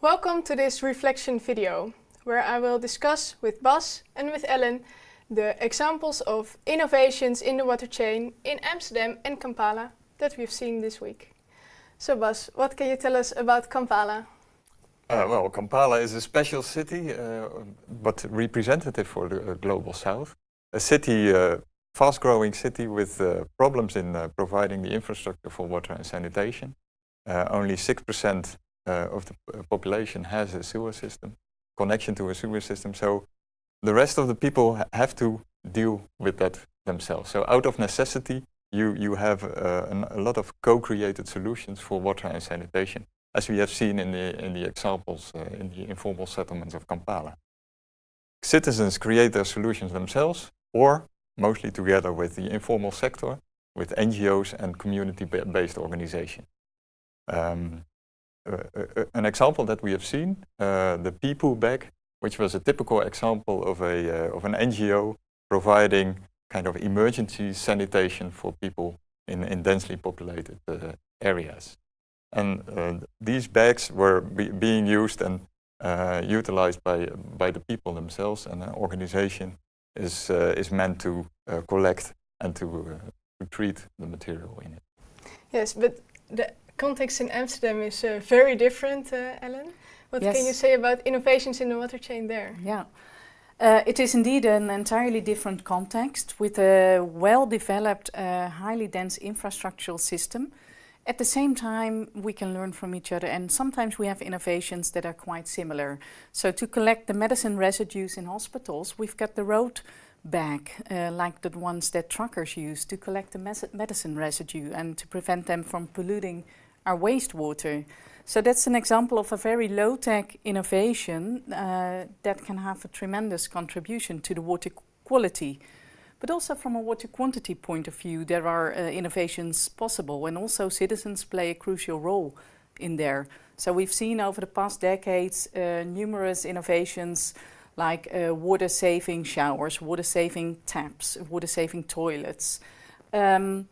Welcome to this reflection video, where I will discuss with Bas and with Ellen the examples of innovations in the water chain in Amsterdam and Kampala that we've seen this week. So Bas, what can you tell us about Kampala? Uh, well, Kampala is a special city, uh, but representative for the uh, global south. A city, uh, fast-growing city with uh, problems in uh, providing the infrastructure for water and sanitation. only 6% of the population has a sewer system, connection to a sewer system. So the rest of the people ha have to deal with that themselves. So out of necessity, you, you have an, a lot of co-created solutions for water and sanitation as we have seen in the, in the examples uh, in the informal settlements of Kampala. Citizens create their solutions themselves or mostly together with the informal sector, with NGOs and community-based organizations. Um, uh, uh, an example that we have seen, uh, the Peepoo bag, which was a typical example of, a, uh, of an NGO providing kind of emergency sanitation for people in, in densely populated uh, areas. And uh, these bags were be being used and uh, utilized by, by the people themselves and an organization is, uh, is meant to uh, collect and to, uh, to treat the material in it. Yes, but the context in Amsterdam is uh, very different, Ellen. What yes. can you say about innovations in the water chain there? Yeah. Uh, it is indeed an entirely different context with a well-developed, uh, highly dense infrastructural system at the same time, we can learn from each other and sometimes we have innovations that are quite similar. So to collect the medicine residues in hospitals, we've got the road bag, uh, like the ones that truckers use to collect the medicine residue and to prevent them from polluting our wastewater. So that's an example of a very low-tech innovation uh, that can have a tremendous contribution to the water quality. But also from a water quantity point of view, there are uh, innovations possible and also citizens play a crucial role in there. So we've seen over the past decades uh, numerous innovations like uh, water-saving showers, water-saving taps, water-saving toilets. Um,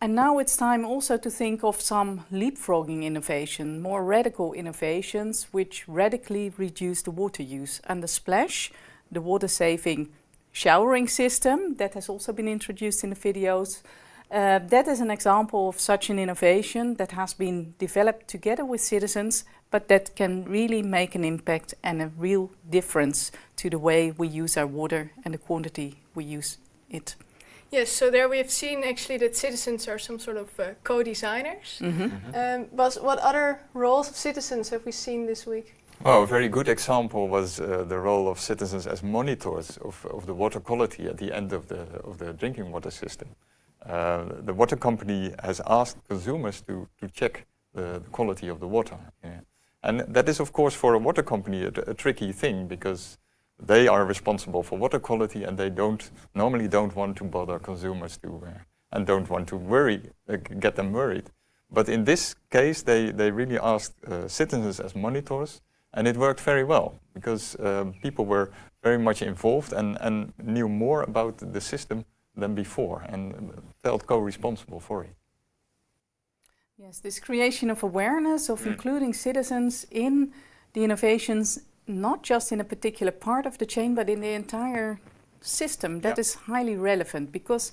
and now it's time also to think of some leapfrogging innovation, more radical innovations which radically reduce the water use. And the splash, the water-saving showering system that has also been introduced in the videos. Uh, that is an example of such an innovation that has been developed together with citizens, but that can really make an impact and a real difference to the way we use our water and the quantity we use it. Yes, so there we have seen actually that citizens are some sort of uh, co-designers. Mm -hmm. um, what other roles of citizens have we seen this week? Well, a very good example was uh, the role of citizens as monitors of, of the water quality at the end of the, of the drinking water system. Uh, the water company has asked consumers to, to check the, the quality of the water. Yeah. And that is, of course, for a water company a, a, tricky thing because they are responsible for water quality and they don't normally don't want to bother consumers to uh, and don't want to worry, uh, get them worried. But in this case, they, they really asked uh, citizens as monitors and it worked very well because um, people were very much involved and, and knew more about the system than before and felt co-responsible for it. Yes, this creation of awareness of mm. including citizens in the innovations, not just in a particular part of the chain, but in the entire system, that is highly relevant because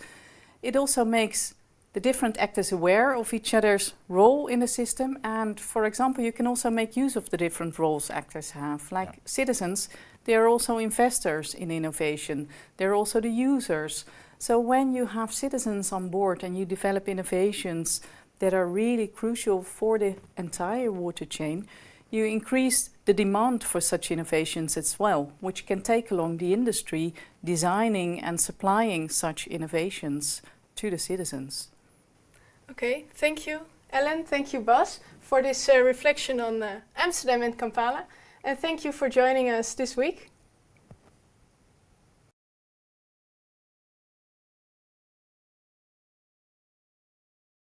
it also makes the different actors aware of each other's role in the system and for example you can also make use of the different roles actors have like yeah. citizens they are also investors in innovation they're also the users so when you have citizens on board and you develop innovations that are really crucial for the entire water chain you increase the demand for such innovations as well, which can take along the industry designing and supplying such innovations to the citizens. Okay, thank you Ellen, thank you Bas for this uh, reflection on uh, Amsterdam and Kampala and thank you for joining us this week.